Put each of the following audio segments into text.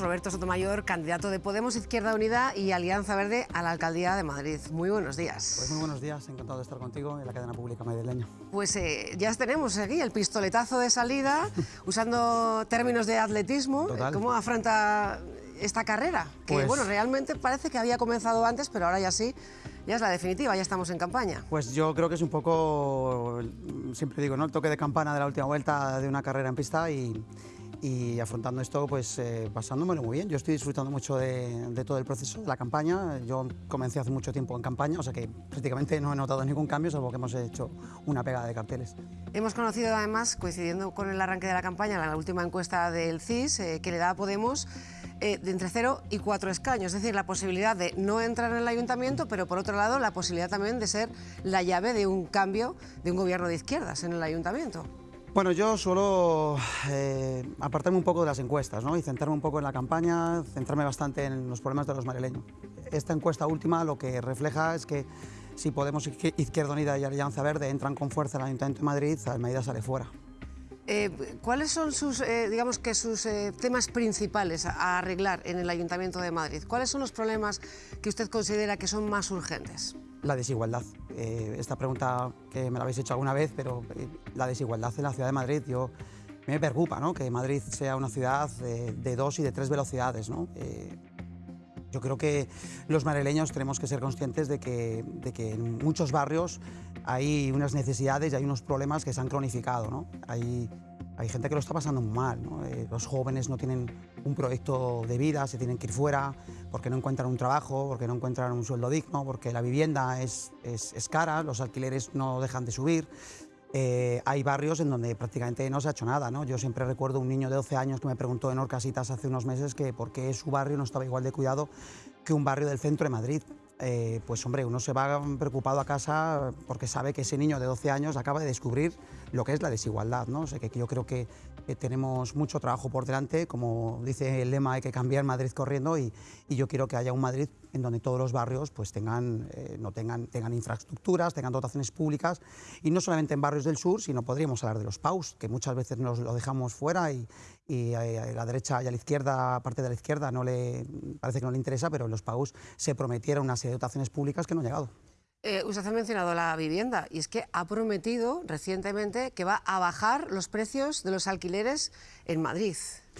Roberto Sotomayor, candidato de Podemos Izquierda Unida y Alianza Verde a la Alcaldía de Madrid. Muy buenos días. Pues muy buenos días, encantado de estar contigo en la cadena pública madrileña. Pues eh, ya tenemos aquí el pistoletazo de salida, usando términos de atletismo. ¿Cómo afronta esta carrera? Que pues bueno, realmente parece que había comenzado antes, pero ahora ya sí, ya es la definitiva, ya estamos en campaña. Pues yo creo que es un poco, siempre digo, ¿no? el toque de campana de la última vuelta de una carrera en pista y y afrontando esto, pues eh, pasándomelo muy bien. Yo estoy disfrutando mucho de, todo el proceso, de la campaña. Yo comencé hace mucho tiempo en campaña, o sea que prácticamente no he notado ningún cambio, salvo que hemos hecho una pegada de carteles. Hemos conocido además, coincidiendo con el arranque de la campaña, la última encuesta del CIS, eh, que le da a Podemos eh, entre 0 y 4 escaños, es decir, la posibilidad de no entrar en el ayuntamiento, pero por otro lado la posibilidad también de ser la llave de un cambio de un gobierno de izquierdas en el ayuntamiento. Bueno, yo suelo eh, apartarme un poco de las encuestas ¿no? y centrarme un poco en la campaña, centrarme bastante en los problemas de los madrileños. Esta encuesta última lo que refleja es que si Podemos, Izquierda Unida y Alianza Verde entran con fuerza en el Ayuntamiento de Madrid, Almeida sale fuera. Eh, ¿Cuáles son sus, eh, digamos que sus temas principales a arreglar en el Ayuntamiento de Madrid? ¿Cuáles son los problemas que usted considera que son más urgentes? la desigualdad. Eh, esta pregunta que me la habéis hecho alguna vez, pero eh, la desigualdad en la ciudad de Madrid, yo me preocupa ¿no? que Madrid sea una ciudad de, dos y de tres velocidades. ¿no? Eh, yo creo que los madrileños tenemos que ser conscientes de que, de que, en muchos barrios hay unas necesidades y hay unos problemas que se han cronificado. ¿no? Hay, hay gente que lo está pasando mal. los jóvenes no tienen un proyecto de vida, se tienen que ir fuera porque no encuentran un trabajo, porque no encuentran un sueldo digno, porque la vivienda es, es, cara, los alquileres no dejan de subir. Eh, hay barrios en donde prácticamente no se ha hecho nada. Yo siempre recuerdo un niño de 12 años que me preguntó en Orcasitas hace unos meses que por qué su barrio no estaba igual de cuidado que un barrio del centro de Madrid. Eh, pues hombre, uno se va preocupado a casa porque sabe que ese niño de 12 años acaba de descubrir lo que es la desigualdad, ¿no? O sea, que yo creo que, tenemos mucho trabajo por delante, como dice el lema, hay que cambiar Madrid corriendo y, yo quiero que haya un Madrid en donde todos los barrios pues tengan, eh, no tengan, tengan infraestructuras, tengan dotaciones públicas y no solamente en barrios del sur, sino podríamos hablar de los PAUS, que muchas veces nos lo dejamos fuera y, y a la derecha y a la izquierda, parte de la izquierda, no le, parece que no le interesa, pero en los PAUS se prometieron una serie de dotaciones públicas que no han llegado. Eh, usted ha mencionado la vivienda y es que ha prometido recientemente que va a bajar los precios de los alquileres en Madrid.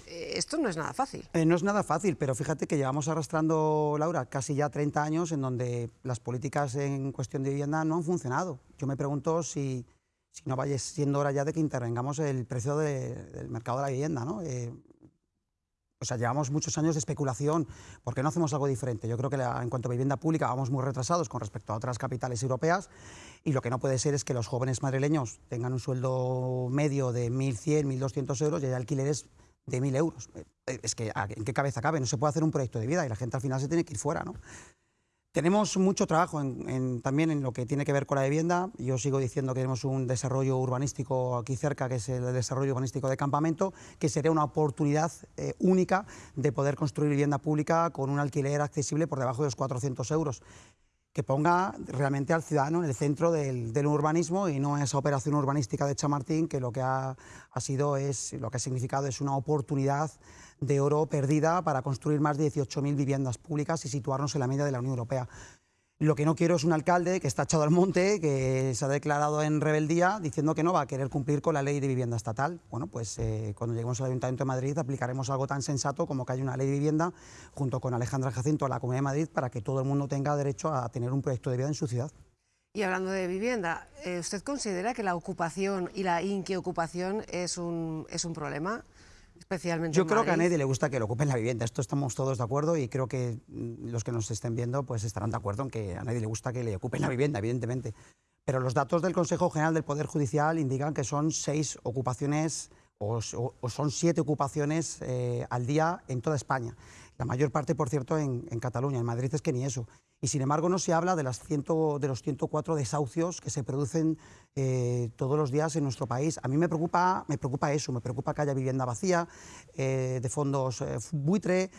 Eh, esto no es nada fácil. Eh, no es nada fácil, pero fíjate que llevamos arrastrando, Laura, casi ya 30 años en donde las políticas en cuestión de vivienda no han funcionado. Yo me pregunto si, no vaya siendo hora ya de que intervengamos el precio del mercado de la vivienda. ¿no? O sea, llevamos muchos años de especulación. ¿Por qué no hacemos algo diferente? Yo creo que en cuanto a vivienda pública vamos muy retrasados con respecto a otras capitales europeas y lo que no puede ser es que los jóvenes madrileños tengan un sueldo medio de 1.100, 1.200 euros y hay alquileres de 1.000 euros. Eh, es que, ¿en qué cabeza cabe? No se puede hacer un proyecto de vida y la gente al final se tiene que ir fuera, ¿no? Tenemos mucho trabajo también en lo que tiene que ver con la vivienda. Yo sigo diciendo que tenemos un desarrollo urbanístico aquí cerca, que es el desarrollo urbanístico de campamento, que sería una oportunidad eh, única de poder construir vivienda pública con un alquiler accesible por debajo de los 400 euros que ponga realmente al ciudadano en el centro del, urbanismo y no esa operación urbanística de Chamartín que lo que ha, ha, sido es, lo que ha significado es una oportunidad de oro perdida para construir más de 18.000 viviendas públicas y situarnos en la media de la Unión Europea. Lo que no quiero es un alcalde que está echado al monte, que se ha declarado en rebeldía diciendo que no va a querer cumplir con la ley de vivienda estatal. Bueno, pues eh, cuando lleguemos al Ayuntamiento de Madrid aplicaremos algo tan sensato como que haya una ley de vivienda junto con Alejandra Jacinto a la Comunidad de Madrid para que todo el mundo tenga derecho a tener un proyecto de vida en su ciudad. Y hablando de vivienda, eh, ¿usted considera que la ocupación y la inquiocupación es un, es un problema? Especialmente Yo creo que a nadie le gusta que le ocupen la vivienda, esto estamos todos de acuerdo y creo que mm, los que nos estén viendo pues estarán de acuerdo en que a nadie le gusta que le ocupen la vivienda, evidentemente. Pero los datos del Consejo General del Poder Judicial indican que son seis ocupaciones o, son siete ocupaciones eh, al día en toda España. La mayor parte, por cierto, en, en Cataluña. En Madrid es que ni eso. Y sin embargo no se habla de, las de los 104 desahucios que se producen eh, todos los días en nuestro país. A mí me preocupa, me preocupa eso, me preocupa que haya vivienda vacía, eh, de fondos eh, buitre,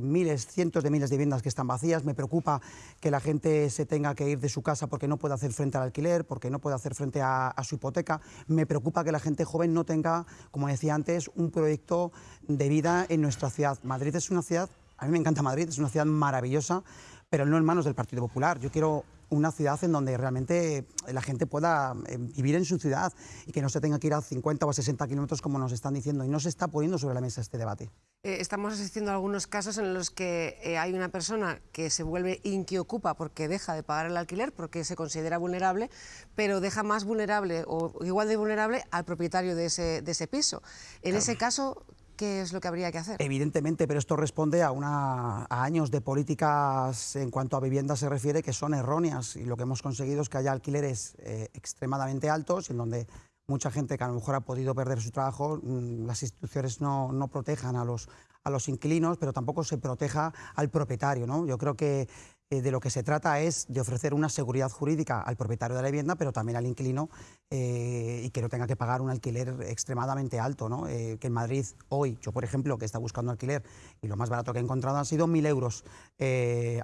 miles, cientos de miles de viviendas que están vacías. Me preocupa que la gente se tenga que ir de su casa porque no puede hacer frente al alquiler, porque no puede hacer frente a su hipoteca. Me preocupa que la gente joven no tenga, como decía antes, un proyecto de vida en nuestra ciudad. Madrid es una ciudad, a mí me encanta Madrid, es una ciudad maravillosa pero no en manos del Partido Popular. Yo quiero una ciudad en donde realmente la gente pueda eh, vivir en su ciudad y que no se tenga que ir a 50 o a 60 kilómetros como nos están diciendo. Y no se está poniendo sobre la mesa este debate. Eh, estamos asistiendo a algunos casos en los que eh, hay una persona que se vuelve inquiocupa porque deja de pagar el alquiler, porque se considera vulnerable, pero deja más vulnerable o igual de vulnerable al propietario de ese, de ese piso. En ese caso, ¿Qué es lo que habría que hacer? Evidentemente, pero esto responde a, una, años de políticas en cuanto a vivienda se refiere que son erróneas y lo que hemos conseguido es que haya alquileres eh, extremadamente altos en donde mucha gente que a lo mejor ha podido perder su trabajo, mm, las instituciones no, no protejan a los, a los inquilinos, pero tampoco se proteja al propietario. ¿no? Yo creo que eh, de lo que se trata es de ofrecer una seguridad jurídica al propietario de la vivienda, pero también al inquilino eh, y que no tenga que pagar un alquiler extremadamente alto. ¿no? Eh, que en Madrid hoy, yo por ejemplo, que está buscando alquiler y lo más barato que he encontrado han sido 1.000 euros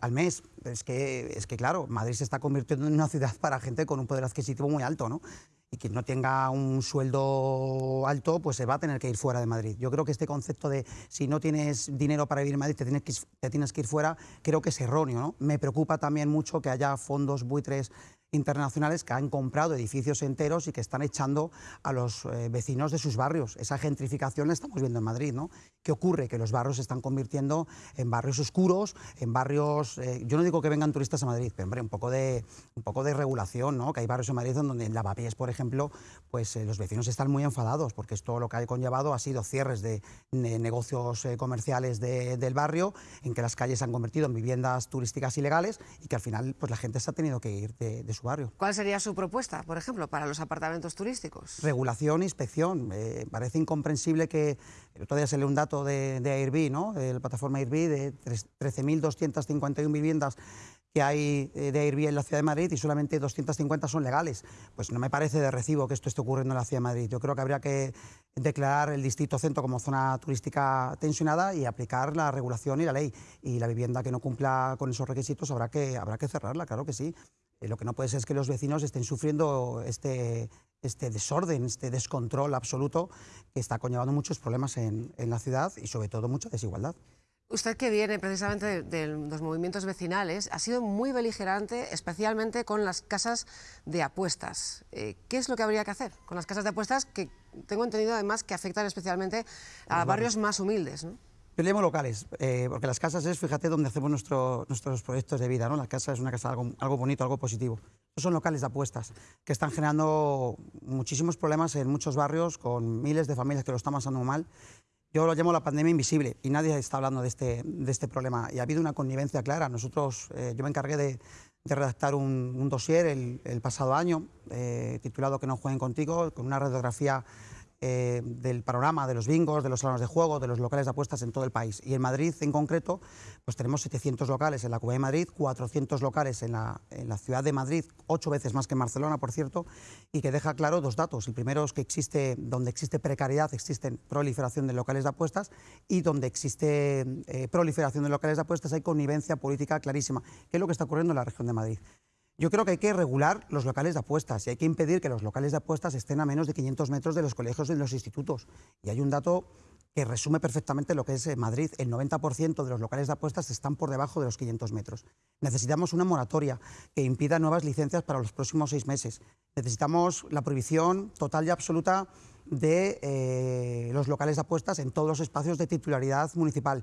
al mes. Es que, es que, claro, Madrid se está convirtiendo en una ciudad para gente con un poder adquisitivo muy alto. ¿no? Y quien no tenga un sueldo alto, pues se va a tener que ir fuera de Madrid. Yo creo que este concepto de si no tienes dinero para vivir en Madrid, te tienes que, te tienes que ir fuera, creo que es erróneo. ¿no? Me preocupa también mucho que haya fondos buitres internacionales que han comprado edificios enteros y que están echando a los eh, vecinos de sus barrios. Esa gentrificación la estamos viendo en Madrid. ¿no? ¿Qué ocurre? Que los barrios se están convirtiendo en barrios oscuros, en barrios... Eh, yo no digo que vengan turistas a Madrid, pero hombre, un poco de, un poco de regulación, ¿no? que hay barrios en Madrid donde en Lavapiés, por ejemplo, pues eh, los vecinos están muy enfadados porque esto lo que ha conllevado ha sido cierres de, negocios comerciales del barrio, en que las calles se han convertido en viviendas turísticas ilegales y que al final pues, la gente se ha tenido que ir de, de su barrio. ¿Cuál sería su propuesta, por ejemplo, para los apartamentos turísticos? Regulación, inspección. Eh, parece incomprensible que el otro día se lee un dato de, de Airbnb, ¿no? de la plataforma Airbnb, de 13.251 viviendas que hay eh, de Airbnb en la Ciudad de Madrid y solamente 250 son legales. Pues no me parece de recibo que esto esté ocurriendo en la Ciudad de Madrid. Yo creo que habría que declarar el distrito centro como zona turística tensionada y aplicar la regulación y la ley. Y la vivienda que no cumpla con esos requisitos habrá que, habrá que cerrarla, claro que sí. Eh, lo que no puede ser es que los vecinos estén sufriendo este, este desorden, este descontrol absoluto que está conllevando muchos problemas en, la ciudad y sobre todo mucha desigualdad. Usted que viene precisamente de, los movimientos vecinales ha sido muy beligerante, especialmente con las casas de apuestas. Eh, ¿Qué es lo que habría que hacer con las casas de apuestas que tengo entendido además que afectan especialmente a barrios más humildes? ¿no? Peleemos locales, eh, porque las casas es, fíjate, donde hacemos nuestros proyectos de vida, ¿no? La casa es una casa algo, algo bonito, algo positivo. Son locales de apuestas que están generando muchísimos problemas en muchos barrios con miles de familias que lo están pasando mal. Yo lo llamo la pandemia invisible y nadie está hablando de este, de este problema. Y ha habido una connivencia clara. Nosotros, eh, yo me encargué de, de redactar un, un dossier el, el pasado año eh, titulado Que no jueguen contigo, con una radiografía eh, del panorama de los bingos, de los salones de juego, de los locales de apuestas en todo el país. Y en Madrid, en concreto, pues tenemos 700 locales en la Comunidad de Madrid, 400 locales en la, ciudad de Madrid, ocho veces más que en Barcelona, por cierto, y que deja claro dos datos. El primero es que existe, donde existe precariedad, existe proliferación de locales de apuestas, y donde existe eh, proliferación de locales de apuestas hay connivencia política clarísima, que es lo que está ocurriendo en la región de Madrid. Yo creo que hay que regular los locales de apuestas y hay que impedir que los locales de apuestas estén a menos de 500 metros de los colegios y de los institutos. Y hay un dato que resume perfectamente lo que es eh, Madrid. El 90% de los locales de apuestas están por debajo de los 500 metros. Necesitamos una moratoria que impida nuevas licencias para los próximos seis meses. Necesitamos la prohibición total y absoluta de eh, los locales de apuestas en todos los espacios de titularidad municipal.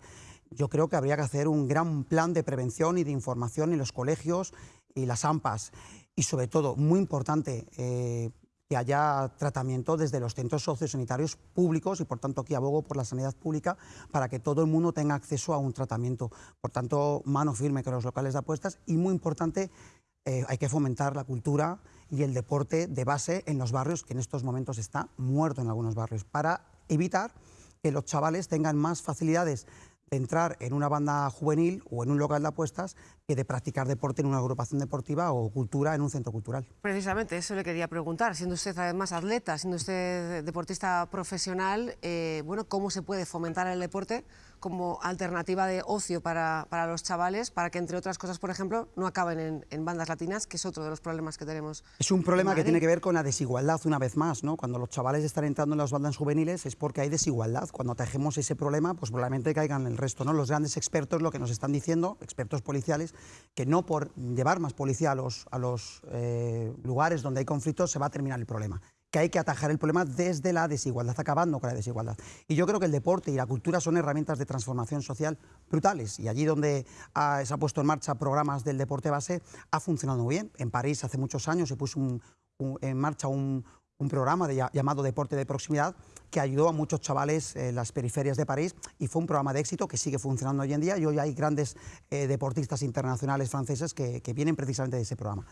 Yo creo que habría que hacer un gran plan de prevención y de información en los colegios y las AMPAs. Y sobre todo, muy importante, eh, que haya tratamiento desde los centros sociosanitarios públicos y por tanto aquí abogo por la sanidad pública para que todo el mundo tenga acceso a un tratamiento. Por tanto, mano firme con los locales de apuestas y muy importante, eh, hay que fomentar la cultura y el deporte de base en los barrios, que en estos momentos está muerto en algunos barrios, para evitar que los chavales tengan más facilidades de entrar en una banda juvenil o en un local de apuestas que de practicar deporte en una agrupación deportiva o cultura en un centro cultural. Precisamente, eso le quería preguntar. Siendo usted además atleta, siendo usted deportista profesional, eh, bueno, ¿cómo se puede fomentar el deporte como alternativa de ocio para, para, los chavales, para que, entre otras cosas, por ejemplo, no acaben en, en, bandas latinas, que es otro de los problemas que tenemos. Es un problema que tiene que ver con la desigualdad, una vez más, ¿no? Cuando los chavales están entrando en las bandas juveniles es porque hay desigualdad. Cuando tejemos ese problema, pues probablemente caigan el resto, ¿no? Los grandes expertos lo que nos están diciendo, expertos policiales, que no por llevar más policía a los, eh, lugares donde hay conflictos se va a terminar el problema que hay que atajar el problema desde la desigualdad, acabando con la desigualdad. Y yo creo que el deporte y la cultura son herramientas de transformación social brutales. Y allí donde ha, se ha puesto en marcha programas del deporte base, ha funcionado muy bien. En París hace muchos años se puso en marcha un, un programa llamado Deporte de Proximidad que ayudó a muchos chavales en las periferias de París y fue un programa de éxito que sigue funcionando hoy en día y hoy hay grandes eh, deportistas internacionales franceses que, vienen precisamente de ese programa.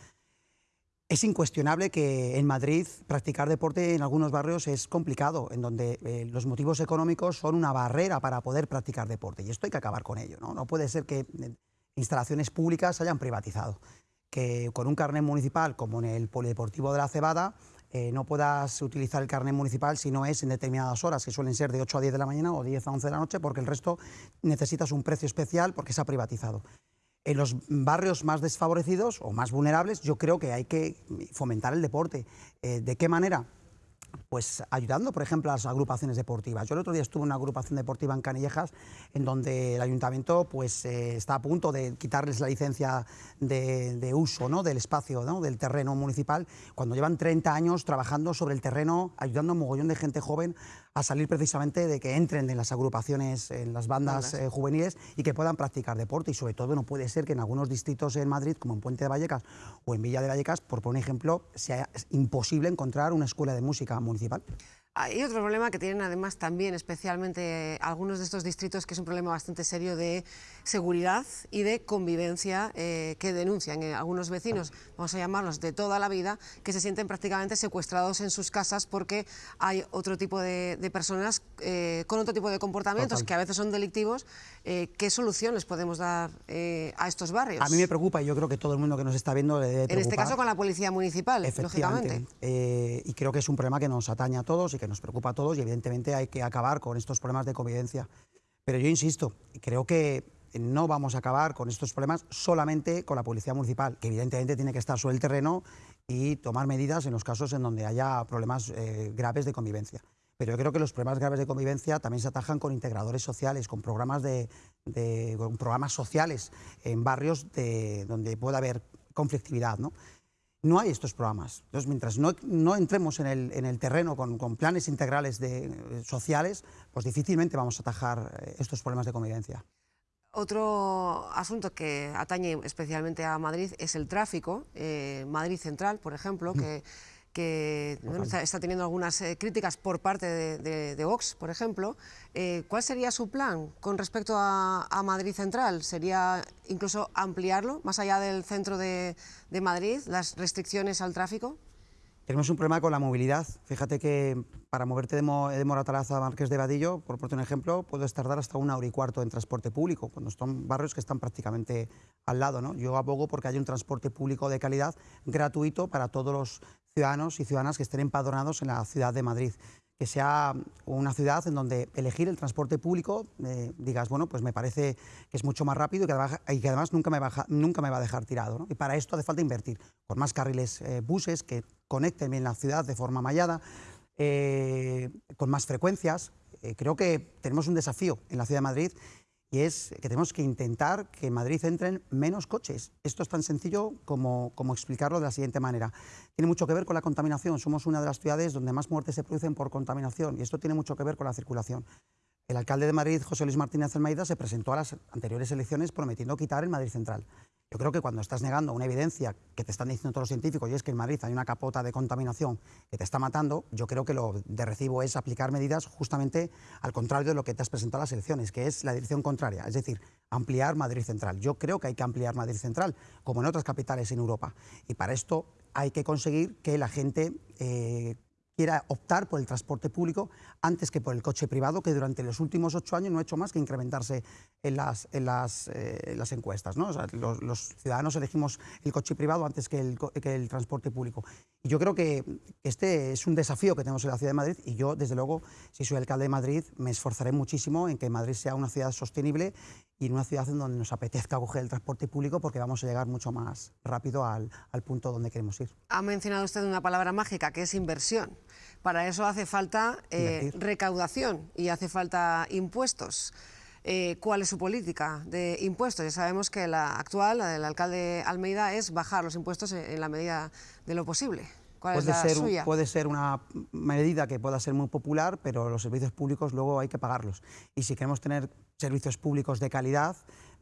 Es incuestionable que en Madrid practicar deporte en algunos barrios es complicado, en donde eh, los motivos económicos son una barrera para poder practicar deporte y esto hay que acabar con ello. No, no puede ser que eh, instalaciones públicas se hayan privatizado, que con un carnet municipal como en el Polideportivo de la Cebada eh, no puedas utilizar el carnet municipal si no es en determinadas horas, que suelen ser de 8 a 10 de la mañana o 10 a 11 de la noche, porque el resto necesitas un precio especial porque se ha privatizado en los barrios más desfavorecidos o más vulnerables, yo creo que hay que fomentar el deporte. Eh, ¿De qué manera? Pues ayudando, por ejemplo, a las agrupaciones deportivas. Yo el otro día estuve en una agrupación deportiva en Canillejas, en donde el ayuntamiento pues, eh, está a punto de quitarles la licencia de, de uso ¿no? del espacio, ¿no? del terreno municipal, cuando llevan 30 años trabajando sobre el terreno, ayudando a un mogollón de gente joven a salir precisamente de que entren en las agrupaciones, en las bandas eh, juveniles y que puedan practicar deporte. Y sobre todo no puede ser que en algunos distritos en Madrid, como en Puente de Vallecas o en Villa de Vallecas, por poner un ejemplo, sea imposible encontrar una escuela de música municipal. Hay otro problema que tienen además también especialmente algunos de estos distritos, que es un problema bastante serio de seguridad y de convivencia eh, que denuncian eh, algunos vecinos, vamos a llamarlos de toda la vida, que se sienten prácticamente secuestrados en sus casas porque hay otro tipo de, de personas eh, con otro tipo de comportamientos Total. que a veces son delictivos. Eh, ¿Qué soluciones podemos dar eh, a estos barrios? A mí me preocupa y yo creo que todo el mundo que nos está viendo le debe En este caso con la policía municipal, lógicamente. y creo que es un problema que nos atañe a todos y que nos preocupa a todos y evidentemente hay que acabar con estos problemas de convivencia. Pero yo insisto, creo que no vamos a acabar con estos problemas solamente con la policía municipal, que evidentemente tiene que estar sobre el terreno y tomar medidas en los casos en donde haya problemas eh, graves de convivencia. Pero yo creo que los problemas graves de convivencia también se atajan con integradores sociales, con programas, de, con programas sociales en barrios de, donde pueda haber conflictividad. ¿no? No hay estos programas. Entonces, mientras no, no entremos en el, en el terreno con, con, planes integrales de, eh, sociales, pues difícilmente vamos a atajar eh, estos problemas de convivencia. Otro asunto que atañe especialmente a Madrid es el tráfico. Eh, Madrid Central, por ejemplo, que, que bueno, está, está, teniendo algunas eh, críticas por parte de, de, de Vox, por ejemplo. Eh, ¿Cuál sería su plan con respecto a, a, Madrid Central? ¿Sería incluso ampliarlo más allá del centro de, de Madrid, las restricciones al tráfico? Tenemos un problema con la movilidad. Fíjate que para moverte de, Mo de Moratalaza a Marqués de Vadillo, por ponerte un ejemplo, puedes tardar hasta una hora y cuarto en transporte público, cuando son barrios que están prácticamente al lado. ¿no? Yo abogo porque haya un transporte público de calidad gratuito para todos los ciudadanos y ciudadanas que estén empadronados en la ciudad de Madrid que sea una ciudad en donde elegir el transporte público, eh, digas, bueno, pues me parece que es mucho más rápido y que además, nunca, me baja, nunca me va a dejar tirado. Y para esto hace falta invertir con más carriles eh, buses que conecten bien la ciudad de forma mallada, eh, con más frecuencias. Eh, creo que tenemos un desafío en la ciudad de Madrid y es que tenemos que intentar que en Madrid entren menos coches. Esto es tan sencillo como, explicarlo de la siguiente manera. Tiene mucho que ver con la contaminación. Somos una de las ciudades donde más muertes se producen por contaminación y esto tiene mucho que ver con la circulación. El alcalde de Madrid, José Luis Martínez Almeida, se presentó a las anteriores elecciones prometiendo quitar el Madrid Central. Yo creo que cuando estás negando una evidencia que te están diciendo todos los científicos y es que en Madrid hay una capota de contaminación que te está matando, yo creo que lo de recibo es aplicar medidas justamente al contrario de lo que te has presentado a las elecciones, que es la dirección contraria, es decir, ampliar Madrid Central. Yo creo que hay que ampliar Madrid Central, como en otras capitales en Europa. Y para esto hay que conseguir que la gente eh, quiera optar por el transporte público antes que por el coche privado, que durante los últimos ocho años no ha hecho más que incrementarse en las, en las, eh, encuestas. los, ciudadanos elegimos el coche privado antes que el, que el transporte público. Y yo creo que este es un desafío que tenemos en la ciudad de Madrid y yo, desde luego, si soy alcalde de Madrid, me esforzaré muchísimo en que Madrid sea una ciudad sostenible y en una ciudad en donde nos apetezca coger el transporte público porque vamos a llegar mucho más rápido al, al punto donde queremos ir. Ha mencionado usted una palabra mágica que es inversión. Para eso hace falta eh, recaudación y hace falta impuestos. Eh, ¿Cuál es su política de impuestos? Ya sabemos que la actual, la del alcalde Almeida, es bajar los impuestos en, la medida de lo posible. ¿Cuál puede, es la ser, suya? puede ser una medida que pueda ser muy popular, pero los servicios públicos luego hay que pagarlos. Y si queremos tener servicios públicos de calidad,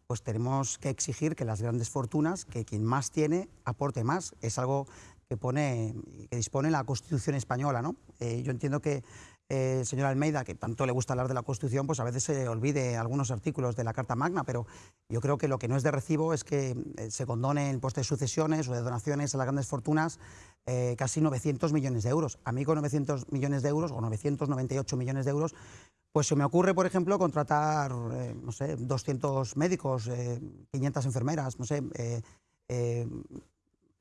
pues tenemos que exigir que las grandes fortunas, que quien más tiene, aporte más. Es algo que, pone, que dispone la Constitución española. ¿no? Eh, yo entiendo que eh, el señor Almeida, que tanto le gusta hablar de la Constitución, pues a veces se olvide algunos artículos de la Carta Magna, pero yo creo que lo que no es de recibo es que eh, se condone el puesto de sucesiones o de donaciones a las grandes fortunas casi 900 millones de euros. A mí con 900 millones de euros o 998 millones de euros, pues se me ocurre, por ejemplo, contratar, no sé, 200 médicos, 500 enfermeras, no sé,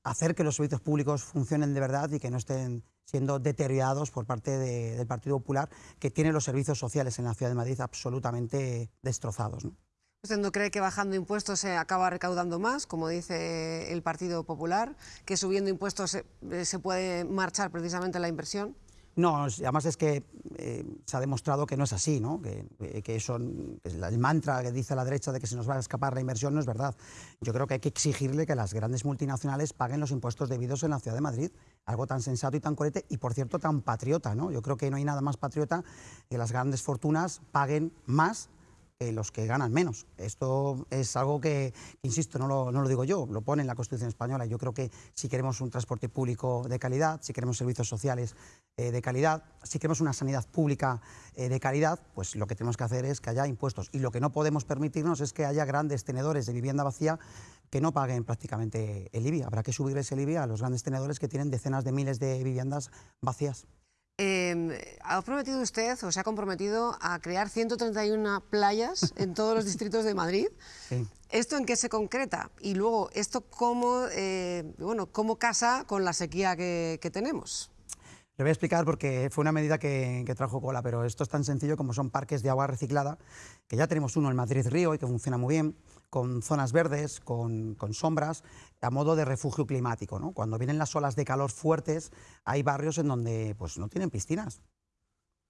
hacer que los servicios públicos funcionen de verdad y que no estén siendo deteriorados por parte del Partido Popular, que tiene los servicios sociales en la ciudad de Madrid absolutamente destrozados. ¿Usted no cree que bajando impuestos se acaba recaudando más, como dice el Partido Popular, que subiendo impuestos se puede marchar precisamente la inversión? No, además es que eh, se ha demostrado que no es así, ¿no? que, eh, que el mantra que dice la derecha de que se nos va a escapar la inversión no es verdad. Yo creo que hay que exigirle que las grandes multinacionales paguen los impuestos debidos en la ciudad de Madrid, algo tan sensato y tan coherente y, por cierto, tan patriota. ¿no? Yo creo que no hay nada más patriota que las grandes fortunas paguen más los que ganan menos. Esto es algo que, insisto, no lo, no lo, digo yo, lo pone en la Constitución española. Yo creo que si queremos un transporte público de calidad, si queremos servicios sociales eh, de calidad, si queremos una sanidad pública eh, de calidad, pues lo que tenemos que hacer es que haya impuestos. Y lo que no podemos permitirnos es que haya grandes tenedores de vivienda vacía que no paguen prácticamente el IBI. Habrá que subir ese IBI a los grandes tenedores que tienen decenas de miles de viviendas vacías. Eh, ¿Ha prometido usted o se ha comprometido a crear 131 playas en todos los distritos de Madrid? Sí. ¿Esto en qué se concreta? Y luego, ¿esto cómo, eh, bueno, cómo casa con la sequía que, que, tenemos? Le voy a explicar porque fue una medida que, que, trajo cola, pero esto es tan sencillo como son parques de agua reciclada, que ya tenemos uno en Madrid Río y que funciona muy bien, con zonas verdes, con, con sombras, a modo de refugio climático. ¿no? Cuando vienen las olas de calor fuertes, hay barrios en donde pues, no tienen piscinas.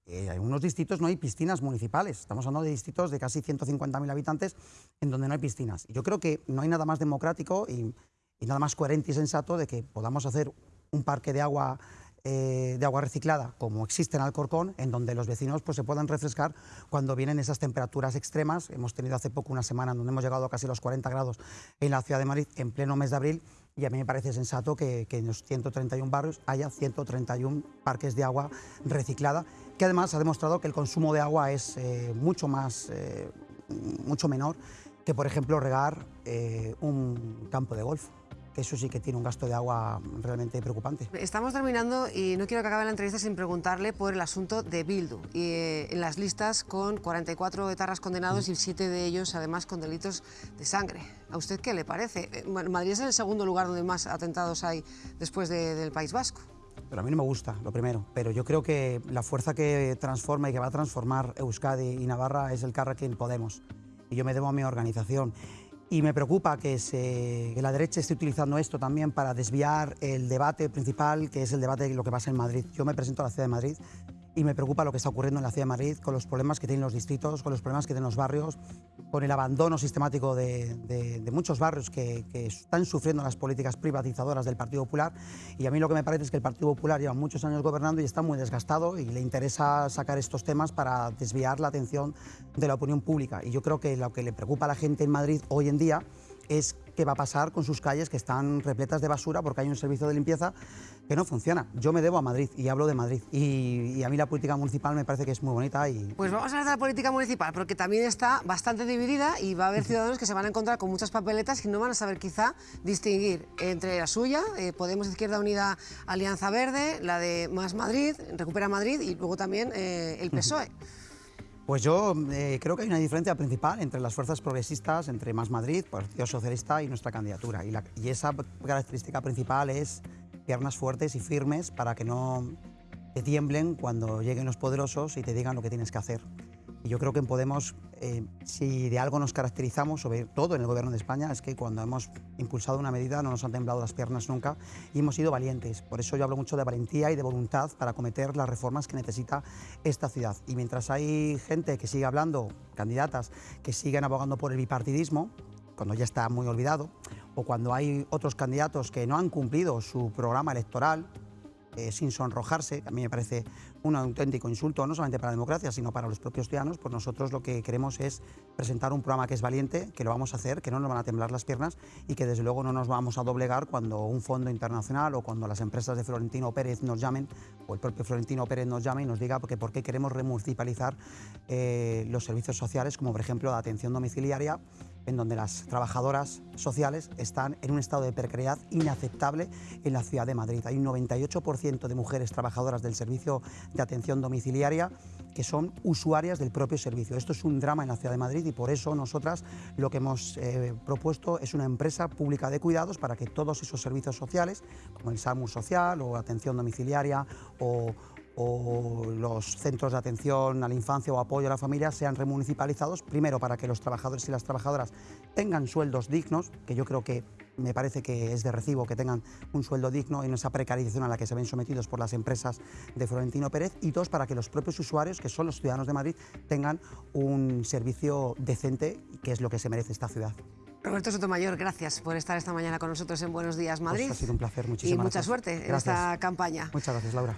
Eh, en algunos distritos no hay piscinas municipales. Estamos hablando de distritos de casi 150.000 habitantes en donde no hay piscinas. Yo creo que no hay nada más democrático y, y nada más coherente y sensato de que podamos hacer un parque de agua eh, de agua reciclada, como existe en Alcorcón, en donde los vecinos pues, se puedan refrescar cuando vienen esas temperaturas extremas. Hemos tenido hace poco una semana en donde hemos llegado a casi los 40 grados en la ciudad de Madrid en pleno mes de abril y a mí me parece sensato que, en los 131 barrios haya 131 parques de agua reciclada, que además ha demostrado que el consumo de agua es eh, mucho más, eh, mucho menor que, por ejemplo, regar un campo de golf que eso sí que tiene un gasto de agua realmente preocupante. Estamos terminando y no quiero que acabe la entrevista sin preguntarle por el asunto de Bildu. Y, eh, en las listas con 44 etarras condenados y 7 de ellos además con delitos de sangre. ¿A usted qué le parece? Eh, Madrid es el segundo lugar donde más atentados hay después del País Vasco. Pero a mí no me gusta, lo primero. Pero yo creo que la fuerza que transforma y que va a transformar Euskadi y Navarra es el Carrequín Podemos. Y yo me debo a mi organización. Y me preocupa que, la derecha esté utilizando esto también para desviar el debate principal, que es el debate de lo que pasa en Madrid. Yo me presento a la ciudad de Madrid y me preocupa lo que está ocurriendo en la ciudad de Madrid con los problemas que tienen los distritos, con los problemas que tienen los barrios, con el abandono sistemático de, muchos barrios que, están sufriendo las políticas privatizadoras del Partido Popular. Y a mí lo que me parece es que el Partido Popular lleva muchos años gobernando y está muy desgastado y le interesa sacar estos temas para desviar la atención de la opinión pública. Y yo creo que lo que le preocupa a la gente en Madrid hoy en día es qué va a pasar con sus calles que están repletas de basura porque hay un servicio de limpieza que no funciona. Yo me debo a Madrid y hablo de Madrid y, a mí la política municipal me parece que es muy bonita y... Pues vamos a hablar de la política municipal porque también está bastante dividida y va a haber ciudadanos que se van a encontrar con muchas papeletas y no van a saber quizá distinguir entre la suya, eh, Podemos Izquierda Unida Alianza Verde, la de Más Madrid, Recupera Madrid y luego también eh, el PSOE. Pues yo eh, creo que hay una diferencia principal entre las fuerzas progresistas, entre Más Madrid, Partido Socialista y nuestra candidatura. Y, y esa característica principal es piernas fuertes y firmes para que no te tiemblen cuando lleguen los poderosos y te digan lo que tienes que hacer. Y yo creo que en Podemos, eh, si de algo nos caracterizamos, sobre todo en el Gobierno de España, es que cuando hemos impulsado una medida no nos han temblado las piernas nunca y hemos sido valientes. Por eso yo hablo mucho de valentía y de voluntad para acometer las reformas que necesita esta ciudad. Y mientras hay gente que sigue hablando, candidatas, que siguen abogando por el bipartidismo, cuando ya está muy olvidado, o cuando hay otros candidatos que no han cumplido su programa electoral, eh, sin sonrojarse, a mí me parece un auténtico insulto, no solamente para la democracia, sino para los propios ciudadanos, pues nosotros lo que queremos es presentar un programa que es valiente, que lo vamos a hacer, que no nos van a temblar las piernas y que desde luego no nos vamos a doblegar cuando un fondo internacional o cuando las empresas de Florentino Pérez nos llamen, o el propio Florentino Pérez nos llame y nos diga que por qué queremos remunicipalizar eh, los servicios sociales, como por ejemplo la atención domiciliaria, en donde las trabajadoras sociales están en un estado de precariedad inaceptable en la ciudad de Madrid. Hay un 98% de mujeres trabajadoras del servicio de atención domiciliaria que son usuarias del propio servicio. Esto es un drama en la ciudad de Madrid y por eso nosotras lo que hemos eh, propuesto es una empresa pública de cuidados para que todos esos servicios sociales, como el SAMUR social o atención domiciliaria o o los centros de atención a la infancia o apoyo a la familia sean remunicipalizados, primero para que los trabajadores y las trabajadoras tengan sueldos dignos, que yo creo que me parece que es de recibo que tengan un sueldo digno en esa precarización a la que se ven sometidos por las empresas de Florentino Pérez, y dos, para que los propios usuarios, que son los ciudadanos de Madrid, tengan un servicio decente, que es lo que se merece esta ciudad. Roberto Sotomayor, gracias por estar esta mañana con nosotros en Buenos Días Madrid. Pues ha sido un placer, muchísimas Y mucha suerte en esta campaña. Muchas gracias, Laura.